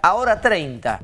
Ahora 30.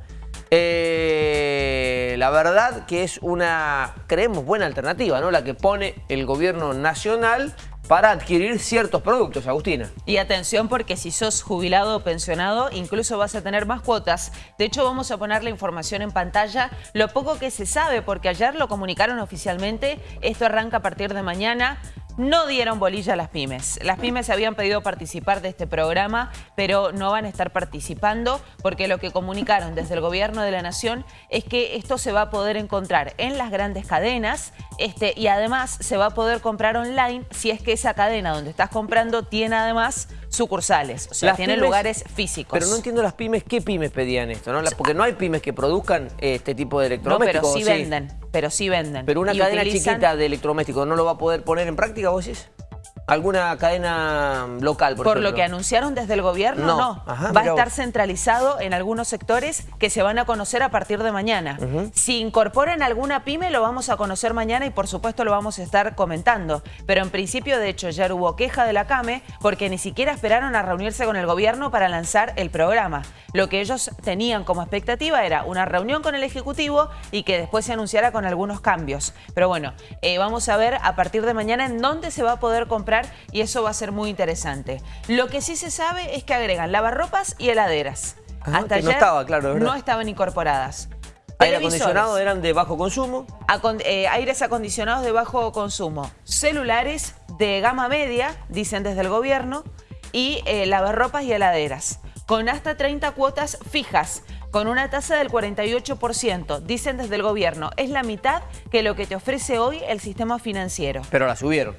Eh, la verdad que es una, creemos, buena alternativa, ¿no? La que pone el gobierno nacional para adquirir ciertos productos, Agustina. Y atención porque si sos jubilado o pensionado, incluso vas a tener más cuotas. De hecho, vamos a poner la información en pantalla, lo poco que se sabe, porque ayer lo comunicaron oficialmente, esto arranca a partir de mañana, no dieron bolilla a las pymes. Las pymes habían pedido participar de este programa, pero no van a estar participando porque lo que comunicaron desde el gobierno de la nación es que esto se va a poder encontrar en las grandes cadenas este, y además se va a poder comprar online si es que esa cadena donde estás comprando tiene además sucursales, o sea, tiene lugares físicos. Pero no entiendo las pymes, ¿qué pymes pedían esto? ¿no? Porque no hay pymes que produzcan este tipo de electrodomésticos. No, pero sí, venden, pero sí venden. Pero una cadena chiquita de electrodomésticos, ¿no lo va a poder poner en práctica vos decís? ¿Alguna cadena local, por, por lo que anunciaron desde el gobierno, no. Va a estar centralizado en algunos sectores que se van a conocer a partir de mañana. Si incorporan alguna pyme, lo vamos a conocer mañana y por supuesto lo vamos a estar comentando. Pero en principio, de hecho, ya hubo queja de la CAME porque ni siquiera esperaron a reunirse con el gobierno para lanzar el programa. Lo que ellos tenían como expectativa era una reunión con el Ejecutivo y que después se anunciara con algunos cambios. Pero bueno, eh, vamos a ver a partir de mañana en dónde se va a poder comprar y eso va a ser muy interesante. Lo que sí se sabe es que agregan lavarropas y heladeras. Hasta ayer no estaba, claro, no estaban incorporadas. Aire acondicionado eran de bajo consumo. Eh, aires acondicionados de bajo consumo. Celulares de gama media, dicen desde el gobierno, y eh, lavarropas y heladeras. Con hasta 30 cuotas fijas, con una tasa del 48%, dicen desde el gobierno. Es la mitad que lo que te ofrece hoy el sistema financiero. Pero la subieron.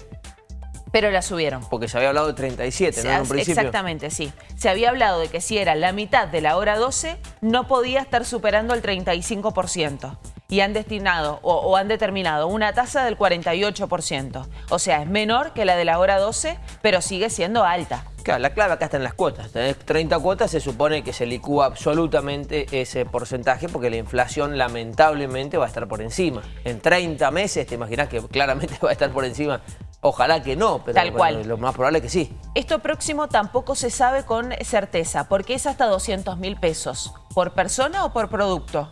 Pero la subieron. Porque se había hablado de 37, ¿no? En un principio. Exactamente, sí. Se había hablado de que si era la mitad de la hora 12, no podía estar superando el 35%. Y han destinado o, han determinado una tasa del 48%. O sea, es menor que la de la hora 12, pero sigue siendo alta. Claro, la clave acá está en las cuotas. Tenés 30 cuotas, se supone que se licúa absolutamente ese porcentaje porque la inflación lamentablemente va a estar por encima. En 30 meses te imaginas que claramente va a estar por encima Ojalá que no, pero Tal cual. lo más probable es que sí. Esto próximo tampoco se sabe con certeza, porque es hasta 200 mil pesos. ¿Por persona o por producto?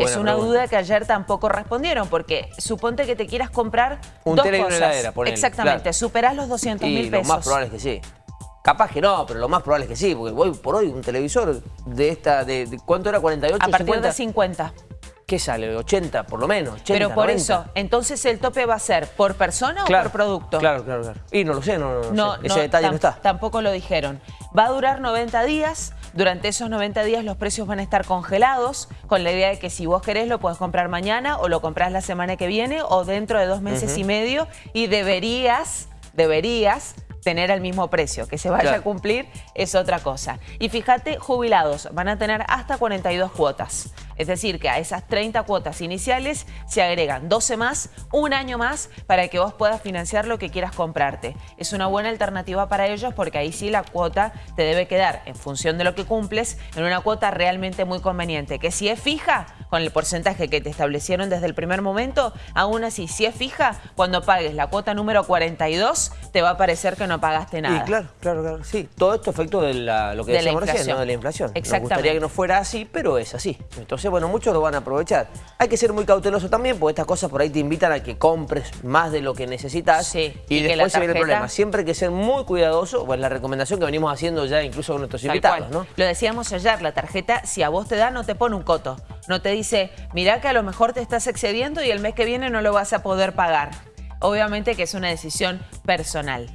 es una duda que ayer tampoco respondieron, porque suponte que te quieras comprar Un dos cosas. Heladera, Exactamente, superás los 200 mil pesos. lo más probable es que sí. Capaz que no, pero lo más probable es que sí, porque hoy por hoy un televisor de esta, de, ¿cuánto era? ¿48? A partir de 50. ¿Qué sale? ¿80 por lo menos? 80, Pero por eso, entonces el tope va a ser por persona o por producto. Claro, claro, claro. Y no lo sé, no, no, Ese detalle no está. Tampoco lo dijeron. Va a durar 90 días. Durante esos 90 días los precios van a estar congelados con la idea de que si vos querés lo puedes comprar mañana o lo comprás la semana que viene o dentro de dos meses y medio y deberías, deberías tener el mismo precio. Que se vaya a cumplir es otra cosa. Y fíjate, jubilados van a tener hasta 42 cuotas. Es decir, que a esas 30 cuotas iniciales se agregan 12 más, un año más, para que vos puedas financiar lo que quieras comprarte. Es una buena alternativa para ellos porque ahí sí la cuota te debe quedar en función de lo que cumples en una cuota realmente muy conveniente. Que si es fija, con el porcentaje que te establecieron desde el primer momento, aún así, si es fija, cuando pagues la cuota número 42, te va a parecer que no pagaste nada. Sí, claro, claro, claro. Sí, todo esto efecto de lo que decíamos recién, de la inflación. Nos gustaría que no fuera así, pero es así. Entonces, bueno, muchos lo van a aprovechar. Hay que ser muy cauteloso también, porque estas cosas por ahí te invitan a que compres más de lo que necesitas y, después se viene el problema. Siempre hay que ser muy cuidadoso, pues la recomendación que venimos haciendo ya incluso con nuestros invitados, ¿no? Lo decíamos ayer, la tarjeta, si a vos te da, no te pone un coto. No te dice, mirá que a lo mejor te estás excediendo y el mes que viene no lo vas a poder pagar. Obviamente que es una decisión personal.